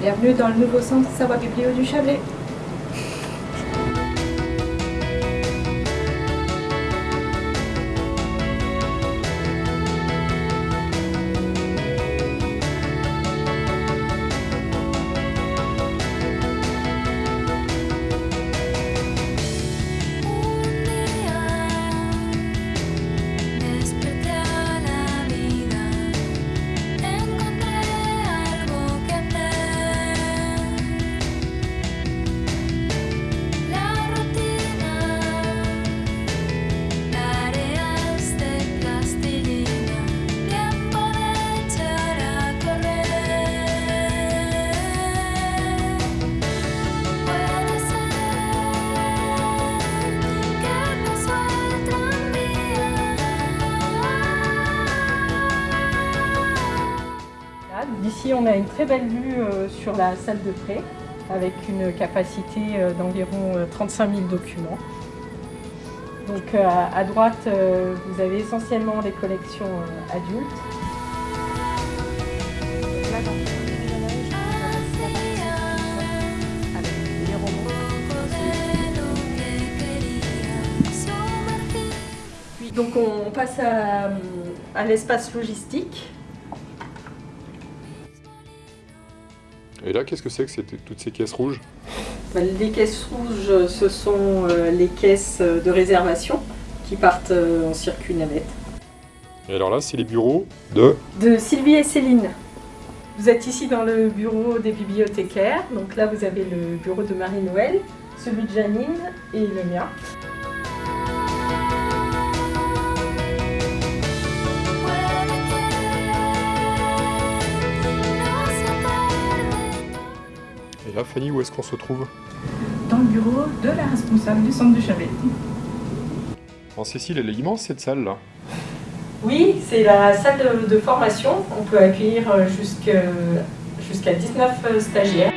Bienvenue dans le nouveau centre Savoie Biblio du Chablais. D'ici, on a une très belle vue euh, sur la salle de prêt avec une capacité euh, d'environ euh, 35 000 documents. Donc euh, à droite, euh, vous avez essentiellement des collections euh, adultes. Les donc on passe à l'espace logistique. Et là, qu'est-ce que c'est que c'était- toutes ces caisses rouges? Bah, Les caisses rouges, ce sont euh, les caisses de réservation qui partent euh, en circuit navette. Et alors là, c'est les bureaux de... De Sylvie et Céline. Vous êtes ici dans le bureau des bibliothécaires. Donc là, vous avez le bureau de Marie-Noël, celui de Janine et le mien. Et là, Fanny, où est-ce qu'on se trouve dans le bureau de la responsable du centre du Chablais. En Cécile, elle est immense cette salle là. Oui, c'est la salle de, de formation. On peut accueillir euh, jusqu'à 19 euh, stagiaires.